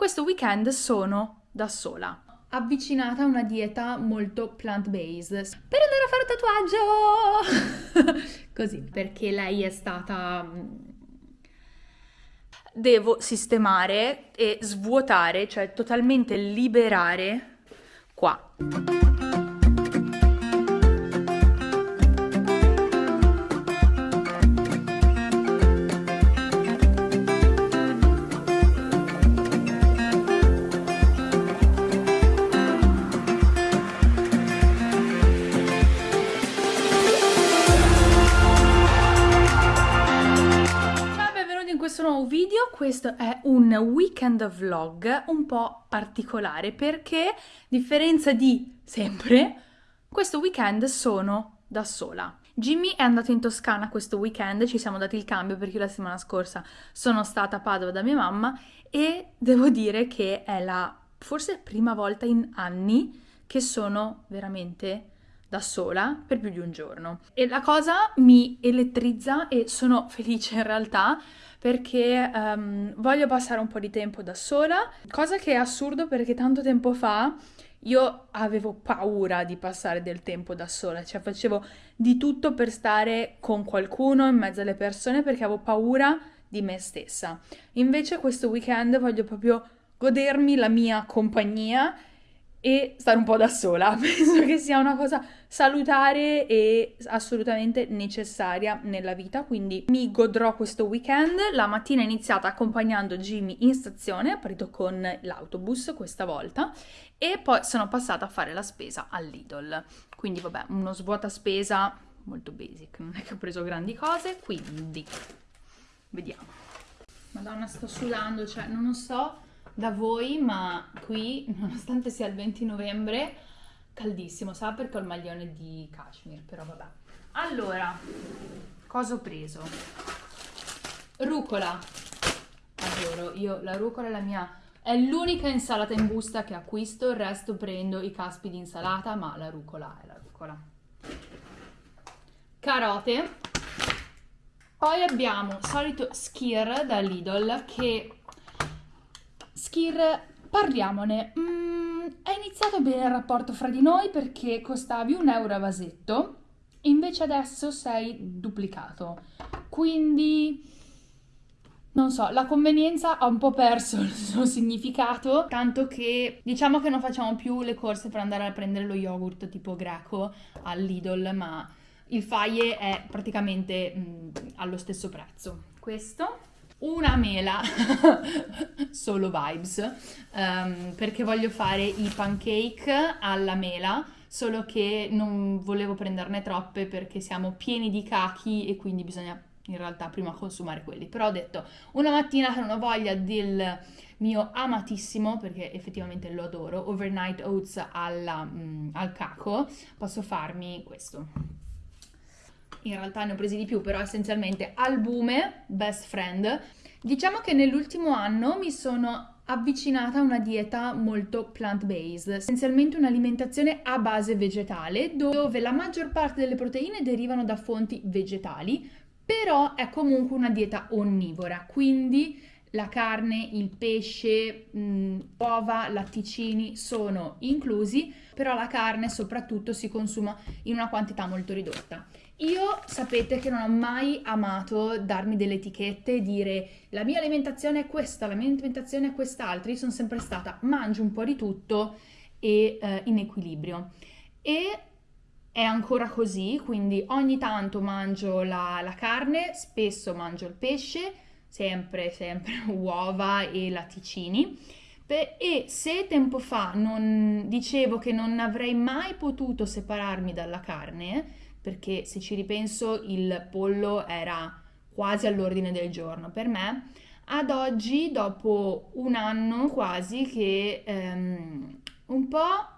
questo weekend sono da sola avvicinata a una dieta molto plant-based. Per andare a fare un tatuaggio! Così perché lei è stata mm, devo sistemare e svuotare cioè totalmente liberare qua questo è un weekend vlog un po' particolare perché, a differenza di sempre, questo weekend sono da sola. Jimmy è andato in Toscana questo weekend, ci siamo dati il cambio perché la settimana scorsa sono stata a Padova da mia mamma e devo dire che è la forse prima volta in anni che sono veramente da sola per più di un giorno. E la cosa mi elettrizza e sono felice in realtà perché um, voglio passare un po' di tempo da sola, cosa che è assurdo perché tanto tempo fa io avevo paura di passare del tempo da sola, cioè facevo di tutto per stare con qualcuno in mezzo alle persone perché avevo paura di me stessa. Invece questo weekend voglio proprio godermi la mia compagnia e stare un po' da sola. Penso che sia una cosa salutare e assolutamente necessaria nella vita, quindi mi godrò questo weekend. La mattina è iniziata accompagnando Jimmy in stazione, partito con l'autobus questa volta e poi sono passata a fare la spesa all'Idol. Quindi vabbè, uno svuota spesa molto basic, non è che ho preso grandi cose, quindi vediamo. Madonna, sto sudando, cioè non lo so da voi, ma qui, nonostante sia il 20 novembre, caldissimo, sa perché ho il maglione di cashmere, però vabbè. Allora, cosa ho preso? Rucola. Adoro, io la rucola è la mia... È l'unica insalata in busta che acquisto, il resto prendo i caspi di insalata, ma la rucola è la rucola. Carote. Poi abbiamo solito skir da Lidl che Skir, parliamone. Mm, è iniziato bene il rapporto fra di noi perché costavi un euro a vasetto, invece adesso sei duplicato. Quindi, non so, la convenienza ha un po' perso il suo significato, tanto che diciamo che non facciamo più le corse per andare a prendere lo yogurt tipo greco all'Idol, ma il faie è praticamente mm, allo stesso prezzo. Questo una mela, solo vibes, um, perché voglio fare i pancake alla mela, solo che non volevo prenderne troppe perché siamo pieni di cachi e quindi bisogna in realtà prima consumare quelli. Però ho detto, una mattina che non ho voglia del mio amatissimo, perché effettivamente lo adoro, overnight oats alla, mm, al caco, posso farmi questo in realtà ne ho presi di più, però essenzialmente albume, best friend. Diciamo che nell'ultimo anno mi sono avvicinata a una dieta molto plant-based, essenzialmente un'alimentazione a base vegetale, dove la maggior parte delle proteine derivano da fonti vegetali, però è comunque una dieta onnivora, quindi la carne, il pesce, mh, uova, latticini sono inclusi, però la carne soprattutto si consuma in una quantità molto ridotta. Io sapete che non ho mai amato darmi delle etichette e dire la mia alimentazione è questa, la mia alimentazione è quest'altra. Io sono sempre stata mangio un po' di tutto e eh, in equilibrio. E è ancora così, quindi ogni tanto mangio la, la carne, spesso mangio il pesce, sempre, sempre uova e latticini. E se tempo fa non dicevo che non avrei mai potuto separarmi dalla carne, perché se ci ripenso il pollo era quasi all'ordine del giorno. Per me, ad oggi, dopo un anno quasi, che ehm, un po'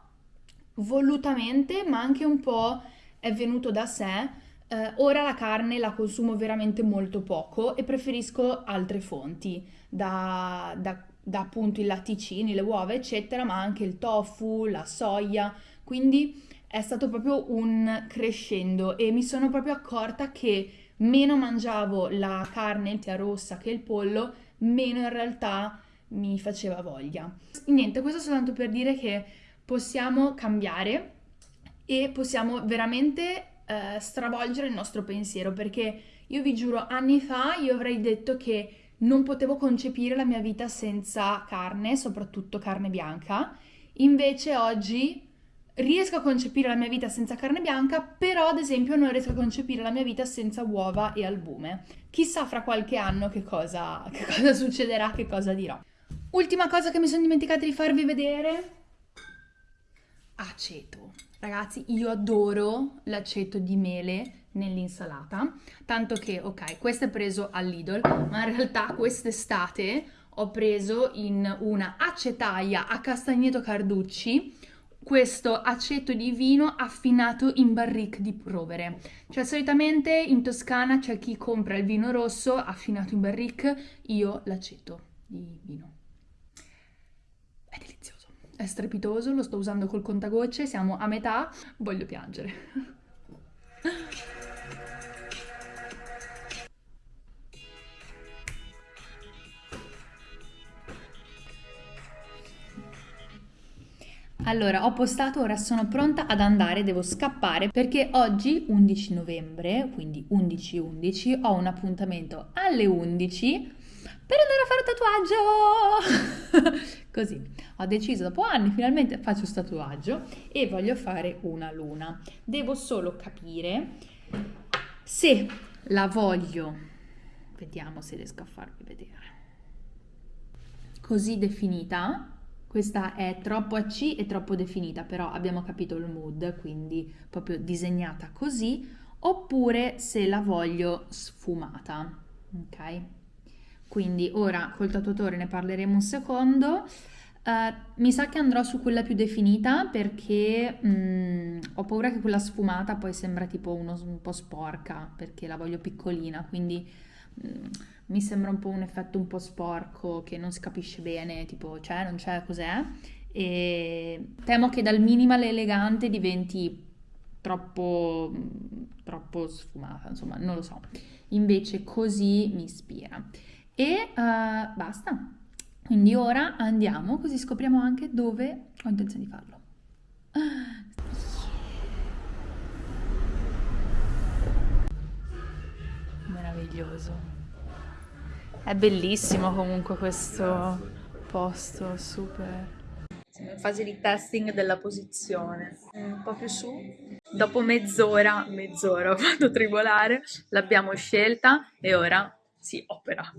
volutamente, ma anche un po' è venuto da sé, eh, ora la carne la consumo veramente molto poco e preferisco altre fonti, da, da, da appunto i latticini, le uova, eccetera, ma anche il tofu, la soia, quindi è stato proprio un crescendo e mi sono proprio accorta che meno mangiavo la carne tia rossa che il pollo, meno in realtà mi faceva voglia. Niente, questo soltanto per dire che possiamo cambiare e possiamo veramente eh, stravolgere il nostro pensiero perché io vi giuro anni fa io avrei detto che non potevo concepire la mia vita senza carne, soprattutto carne bianca. Invece oggi riesco a concepire la mia vita senza carne bianca, però ad esempio non riesco a concepire la mia vita senza uova e albume. Chissà fra qualche anno che cosa, che cosa succederà, che cosa dirò. Ultima cosa che mi sono dimenticata di farvi vedere. Aceto. Ragazzi, io adoro l'aceto di mele nell'insalata, tanto che, ok, questo è preso all'Idol, ma in realtà quest'estate ho preso in una acetaia a Castagneto Carducci questo aceto di vino affinato in barrique di rovere. Cioè solitamente in Toscana c'è chi compra il vino rosso affinato in barrique, io l'aceto di vino. È delizioso, è strepitoso, lo sto usando col contagocce, siamo a metà, voglio piangere. Allora, ho postato, ora sono pronta ad andare, devo scappare perché oggi 11 novembre, quindi 11-11, ho un appuntamento alle 11 per andare a fare un tatuaggio. Così, ho deciso dopo anni, finalmente faccio questo tatuaggio e voglio fare una luna. Devo solo capire se la voglio, vediamo se riesco a farvi vedere, così definita questa è troppo a C e troppo definita, però abbiamo capito il mood, quindi proprio disegnata così, oppure se la voglio sfumata, ok? Quindi ora col tatuatore ne parleremo un secondo. Uh, mi sa che andrò su quella più definita perché um, ho paura che quella sfumata poi sembra tipo uno, un po' sporca perché la voglio piccolina, quindi um, mi sembra un po' un effetto un po' sporco che non si capisce bene, tipo c'è, non c'è, cos'è. E temo che dal minimal elegante diventi troppo, troppo sfumata, insomma, non lo so. Invece così mi ispira. E uh, basta. Quindi ora andiamo, così scopriamo anche dove ho intenzione di farlo. Meraviglioso. È bellissimo comunque questo posto, super. Siamo in fase di testing della posizione. Un po' più su. Dopo mezz'ora, mezz'ora ho fatto tribolare, l'abbiamo scelta e ora si opera.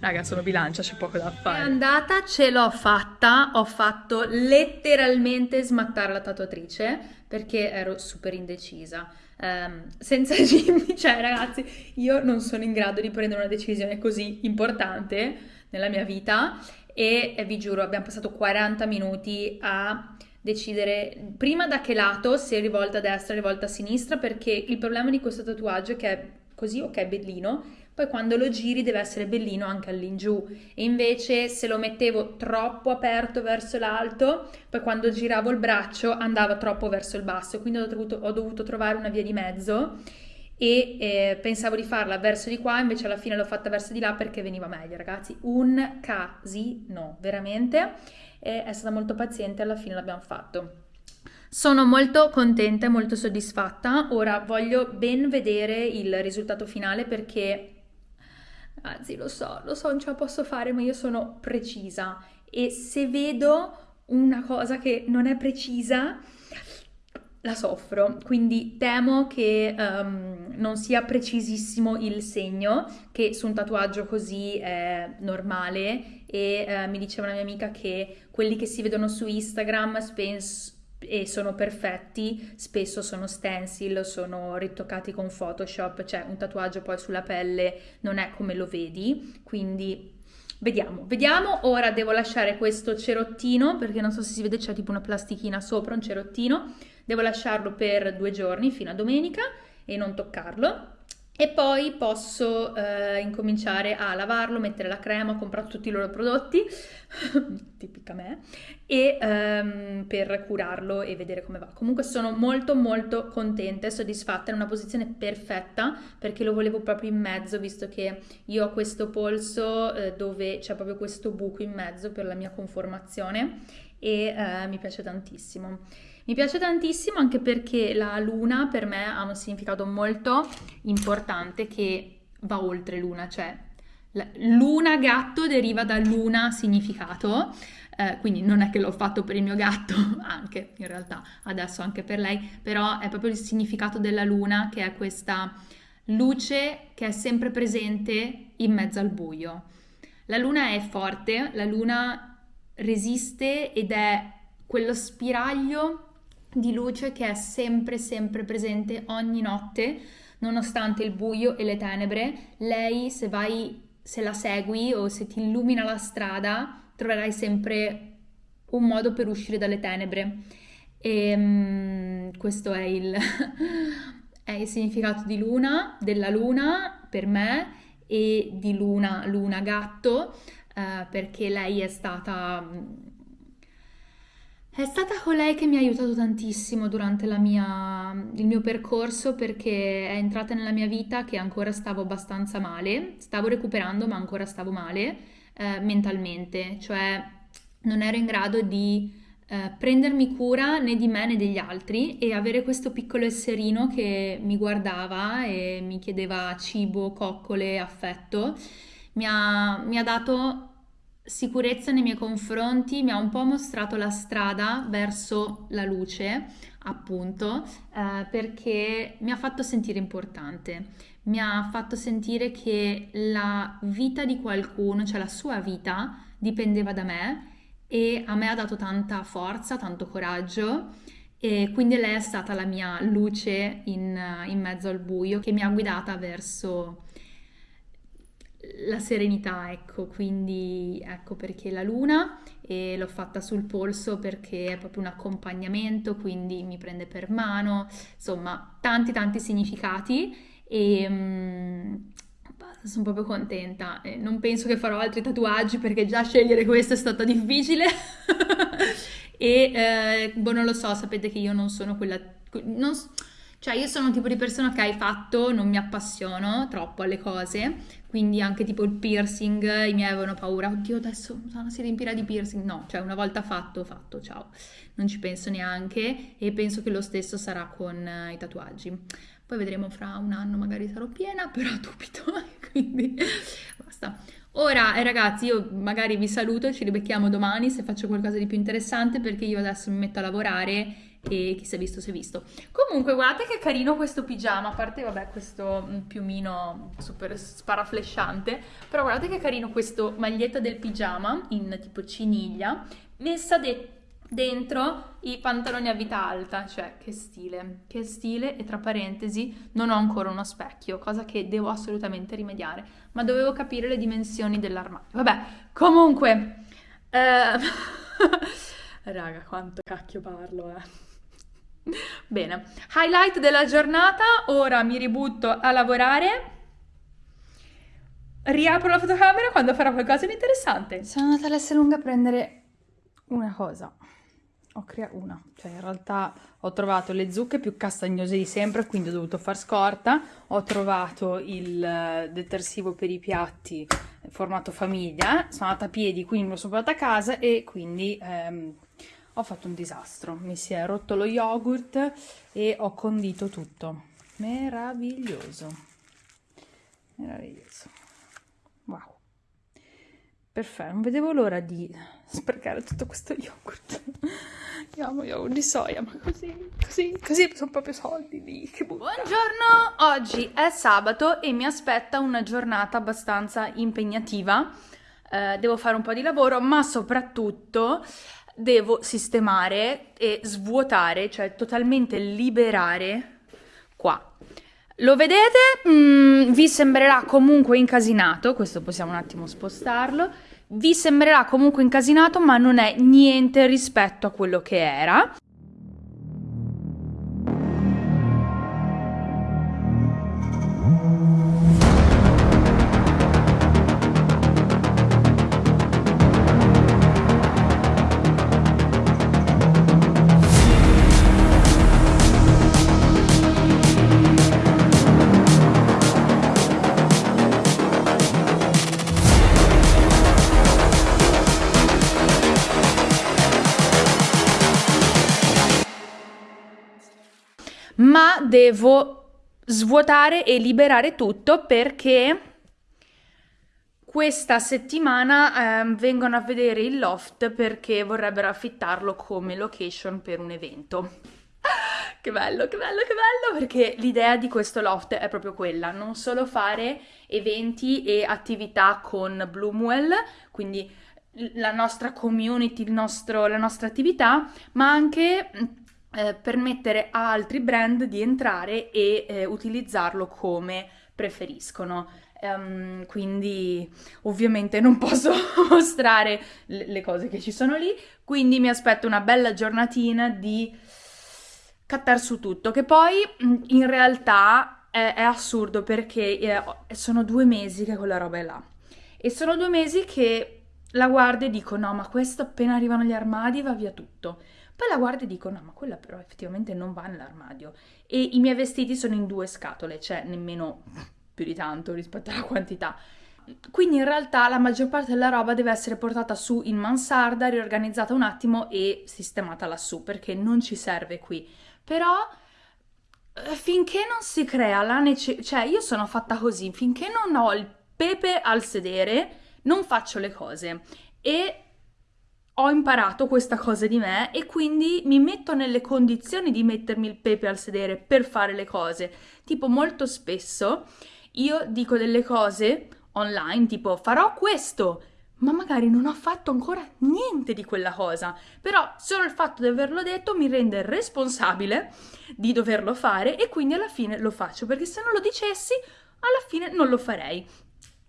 Raga, sono bilancia, c'è poco da fare. È andata, ce l'ho fatta, ho fatto letteralmente smattare la tatuatrice perché ero super indecisa um, senza Jimmy, cioè ragazzi, io non sono in grado di prendere una decisione così importante nella mia vita e, e vi giuro, abbiamo passato 40 minuti a decidere prima da che lato, se rivolta a destra, rivolta a sinistra, perché il problema di questo tatuaggio è che è così, ok, bellino, poi quando lo giri deve essere bellino anche all'ingiù e invece se lo mettevo troppo aperto verso l'alto, poi quando giravo il braccio andava troppo verso il basso, quindi ho dovuto, ho dovuto trovare una via di mezzo e eh, pensavo di farla verso di qua, invece alla fine l'ho fatta verso di là perché veniva meglio, ragazzi. Un casino, veramente. E è stata molto paziente, alla fine l'abbiamo fatto. Sono molto contenta e molto soddisfatta. Ora voglio ben vedere il risultato finale perché Anzi, lo so, lo so, non ce la posso fare, ma io sono precisa. E se vedo una cosa che non è precisa, la soffro, quindi temo che um, non sia precisissimo il segno, che su un tatuaggio così è normale. E uh, mi diceva una mia amica che quelli che si vedono su Instagram spesso e sono perfetti, spesso sono stencil, sono ritoccati con Photoshop, cioè un tatuaggio poi sulla pelle non è come lo vedi, quindi vediamo, vediamo, ora devo lasciare questo cerottino perché non so se si vede c'è tipo una plastichina sopra, un cerottino, devo lasciarlo per due giorni fino a domenica e non toccarlo e poi posso eh, incominciare a lavarlo, mettere la crema, ho comprato tutti i loro prodotti, tipica me, e ehm, per curarlo e vedere come va. Comunque sono molto molto contenta e soddisfatta, è una posizione perfetta perché lo volevo proprio in mezzo, visto che io ho questo polso eh, dove c'è proprio questo buco in mezzo per la mia conformazione e eh, mi piace tantissimo. Mi piace tantissimo anche perché la luna per me ha un significato molto importante che va oltre luna, cioè luna gatto deriva da luna significato, eh, quindi non è che l'ho fatto per il mio gatto, anche in realtà adesso anche per lei, però è proprio il significato della luna che è questa luce che è sempre presente in mezzo al buio. La luna è forte, la luna resiste ed è quello spiraglio di luce che è sempre sempre presente ogni notte, nonostante il buio e le tenebre. Lei se vai se la segui o se ti illumina la strada, troverai sempre un modo per uscire dalle tenebre. E um, questo è il, è il significato di luna, della luna per me e di luna, luna gatto, uh, perché lei è stata è stata colei che mi ha aiutato tantissimo durante mia, il mio percorso perché è entrata nella mia vita che ancora stavo abbastanza male, stavo recuperando ma ancora stavo male eh, mentalmente, cioè non ero in grado di eh, prendermi cura né di me né degli altri e avere questo piccolo esserino che mi guardava e mi chiedeva cibo, coccole, affetto, mi ha, mi ha dato sicurezza nei miei confronti, mi ha un po' mostrato la strada verso la luce, appunto, eh, perché mi ha fatto sentire importante, mi ha fatto sentire che la vita di qualcuno, cioè la sua vita, dipendeva da me e a me ha dato tanta forza, tanto coraggio e quindi lei è stata la mia luce in, in mezzo al buio che mi ha guidata verso la serenità, ecco, quindi ecco perché la luna e l'ho fatta sul polso perché è proprio un accompagnamento, quindi mi prende per mano, insomma, tanti tanti significati e um, sono proprio contenta. E non penso che farò altri tatuaggi perché già scegliere questo è stato difficile. e eh, boh, non lo so, sapete che io non sono quella non, cioè io sono un tipo di persona che hai fatto, non mi appassiono troppo alle cose, quindi anche tipo il piercing, i miei avevano paura, oddio adesso si riempirà di piercing, no, cioè una volta fatto, fatto, ciao, non ci penso neanche e penso che lo stesso sarà con uh, i tatuaggi. Poi vedremo fra un anno, magari sarò piena, però dubito, quindi basta. Ora eh, ragazzi io magari vi saluto, ci ribecchiamo domani se faccio qualcosa di più interessante perché io adesso mi metto a lavorare e chi si è visto si è visto. Comunque guardate che carino questo pigiama, a parte vabbè questo piumino super sparaflesciante, però guardate che carino questo maglietta del pigiama in tipo ciniglia, messa de- dentro i pantaloni a vita alta, cioè che stile, che stile e tra parentesi non ho ancora uno specchio, cosa che devo assolutamente rimediare, ma dovevo capire le dimensioni dell'armadio. Vabbè, comunque... Eh... Raga, quanto cacchio parlo, eh. Bene, highlight della giornata, ora mi ributto a lavorare. Riapro la fotocamera quando farò qualcosa di interessante. Sono andata all'S lunga a prendere una cosa. Ho creato una, cioè in realtà ho trovato le zucche più castagnose di sempre, quindi ho dovuto far scorta. Ho trovato il eh, detersivo per i piatti formato famiglia. Sono andata a piedi, quindi me lo sono portata a casa e quindi ehm, ho fatto un disastro, mi si è rotto lo yogurt e ho condito tutto. Meraviglioso, meraviglioso, wow, perfetto, non vedevo l'ora di sprecare tutto questo yogurt. Io amo yogurt di soia, ma così, così, così sono proprio soldi lì, che buttare. Buongiorno, oggi è sabato e mi aspetta una giornata abbastanza impegnativa. Uh, devo fare un po' di lavoro, ma soprattutto devo sistemare e svuotare, cioè totalmente liberare qua. Lo vedete? Mm, vi sembrerà comunque incasinato, questo possiamo un attimo spostarlo, vi sembrerà comunque incasinato ma non è niente rispetto a quello che era. Devo svuotare e liberare tutto perché questa settimana eh, vengono a vedere il loft perché vorrebbero affittarlo come location per un evento. Che bello, che bello, che bello, perché l'idea di questo loft è proprio quella, non solo fare eventi e attività con Bloomwell, quindi la nostra community, nostro, la nostra attività, ma anche eh, permettere a altri brand di entrare e eh, utilizzarlo come preferiscono. Um, quindi ovviamente non posso mostrare le, cose che ci sono lì, quindi mi aspetto una bella giornatina di cattar su tutto, che poi in realtà è, è assurdo perché eh, sono due mesi che quella roba è là e sono due mesi che la guardo e dico no ma questo appena arrivano gli armadi va via tutto poi la guardo e dico, no, ma quella però effettivamente non va nell'armadio. E i miei vestiti sono in due scatole, cioè nemmeno più di tanto rispetto alla quantità. Quindi in realtà la maggior parte della roba deve essere portata su in mansarda, riorganizzata un attimo e sistemata lassù, perché non ci serve qui. Però eh, finché non si crea la necessità, cioè io sono fatta così, finché non ho il pepe al sedere, non faccio le cose. E ho imparato questa cosa di me e quindi mi metto nelle condizioni di mettermi il pepe al sedere per fare le cose. Tipo molto spesso io dico delle cose online, tipo farò questo, ma magari non ho fatto ancora niente di quella cosa. Però solo il fatto di averlo detto mi rende responsabile di doverlo fare e quindi alla fine lo faccio, perché se non lo dicessi, alla fine non lo farei.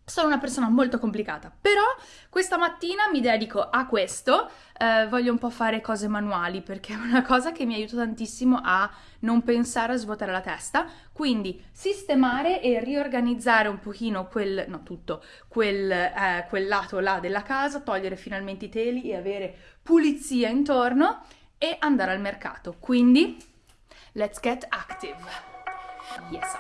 Sono una persona molto complicata, però questa mattina mi dedico a questo, eh, voglio un po' fare cose manuali perché è una cosa che mi aiuta tantissimo a non pensare a svuotare la testa, quindi sistemare e riorganizzare un pochino quel, no tutto, quel, eh, quel lato là della casa, togliere finalmente i teli e avere pulizia intorno e andare al mercato. Quindi, let's get active. Yes.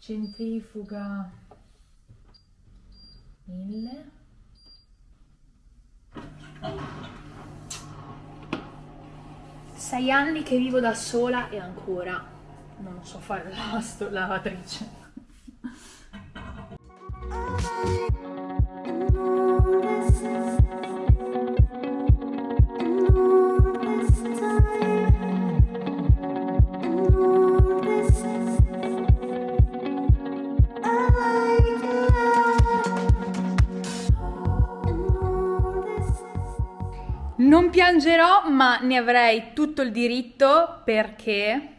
Centrifuga 1000 sei anni che vivo da sola e ancora non so fare la lavatrice Piangerò, ma ne avrei tutto il diritto perché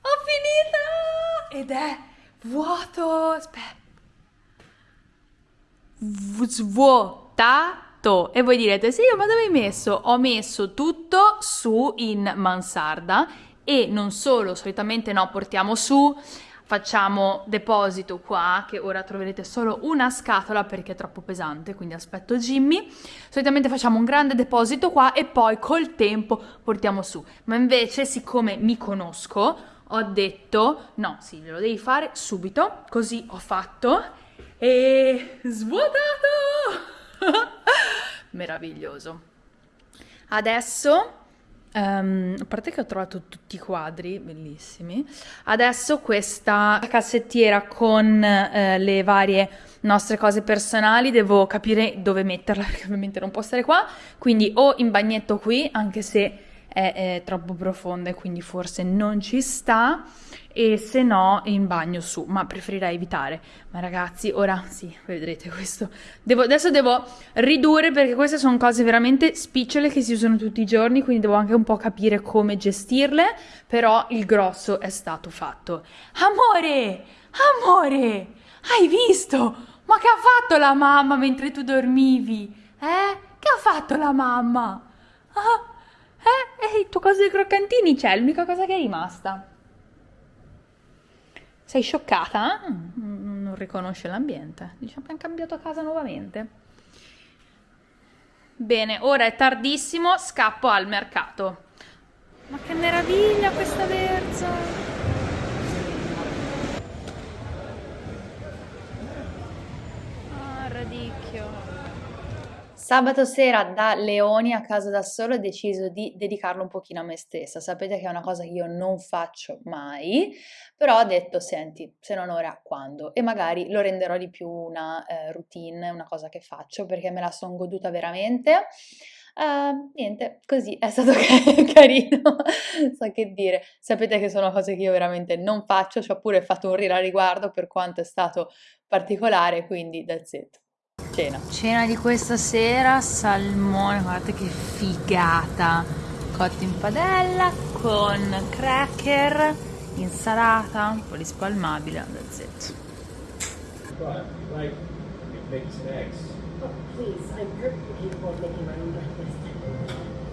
ho finito ed è vuoto. Aspetta. Svuotato. E voi direte, sì, ma dove hai messo? Ho messo tutto su in mansarda e non solo, solitamente no, portiamo su facciamo deposito qua, che ora troverete solo una scatola perché è troppo pesante, quindi aspetto Jimmy. Solitamente facciamo un grande deposito qua e poi col tempo portiamo su. Ma invece, siccome mi conosco, ho detto, no, sì, lo devi fare subito, così ho fatto e svuotato! Meraviglioso. Adesso Um, a parte che ho trovato tutti i quadri bellissimi, adesso questa cassettiera con uh, le varie nostre cose personali devo capire dove metterla perché ovviamente non può stare qua, quindi o in bagnetto qui, anche se è, è troppo profonda e quindi forse non ci sta e se no in bagno su, ma preferirei evitare. Ma ragazzi, ora sì, vedrete questo. Devo, adesso devo ridurre perché queste sono cose veramente spicciole che si usano tutti i giorni, quindi devo anche un po' capire come gestirle, però il grosso è stato fatto. Amore, amore, hai visto? Ma che ha fatto la mamma mentre tu dormivi? Eh? Che ha fatto la mamma? Ah, eh? E il tuo coso dei croccantini c'è, l'unica cosa che è rimasta. Sei scioccata? Mm, non riconosce l'ambiente. Diciamo che hanno cambiato casa nuovamente. Bene, ora è tardissimo, scappo al mercato. Ma che meraviglia questa verza! Ah, radicchio. Sabato sera da Leoni a casa da solo ho deciso di dedicarlo un pochino a me stessa. Sapete che è una cosa che io non faccio mai, però ho detto, senti, se non ora, quando? E magari lo renderò di più una eh, routine, una cosa che faccio, perché me la sono goduta veramente. Uh, niente, così è stato carino, so che dire. Sapete che sono cose che io veramente non faccio, ci ho pure fatto un reel a riguardo per quanto è stato particolare, quindi that's it. Cena. Cena di questa sera, salmone, guardate che figata. Cotto in padella con cracker, insalata, un po' di spalmabile, that's it. But, like, bacon and eggs. Oh, please, I'm perfectly capable of making my own breakfast.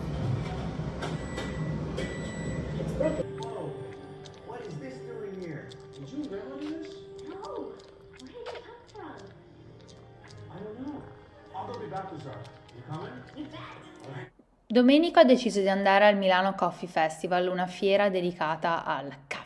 Domenico ha deciso di andare al Milano Coffee Festival, una fiera dedicata al caffè.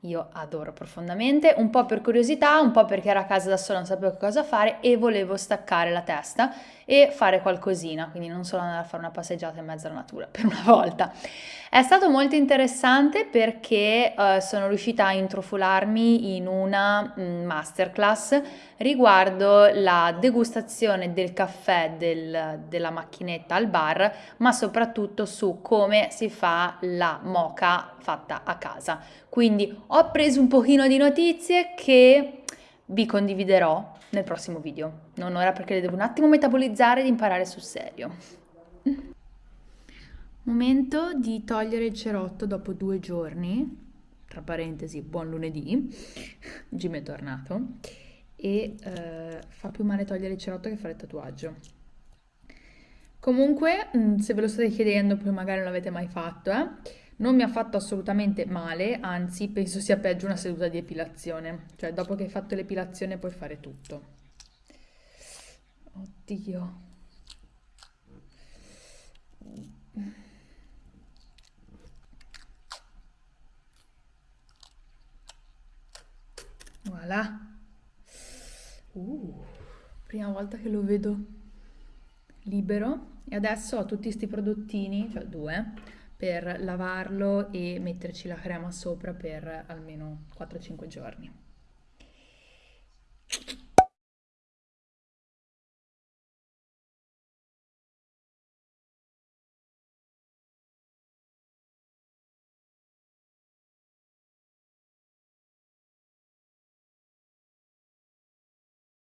Io adoro profondamente, un po' per curiosità, un po' perché era a casa da sola, non sapevo cosa fare e volevo staccare la testa e fare qualcosina, quindi non solo andare a fare una passeggiata in mezzo alla natura per una volta. È stato molto interessante perché uh, sono riuscita a intrufolarmi in una mm, masterclass riguardo la degustazione del caffè del, della macchinetta al bar, ma soprattutto su come si fa la moca fatta a casa. Quindi ho preso un pochino di notizie che vi condividerò nel prossimo video. Non ora perché le devo un attimo metabolizzare ed imparare sul serio. Momento di togliere il cerotto dopo due giorni, tra parentesi, buon lunedì, Jim è tornato, e eh, fa più male togliere il cerotto che fare il tatuaggio. Comunque, mm, se ve lo state chiedendo, poi magari non l'avete mai fatto, eh, non mi ha fatto assolutamente male, anzi penso sia peggio una seduta di epilazione, cioè dopo che hai fatto l'epilazione puoi fare tutto. Oddio. Voilà. Uh, prima volta che lo vedo libero e adesso ho tutti questi prodottini, cioè due, per lavarlo e metterci la crema sopra per almeno 4-5 giorni.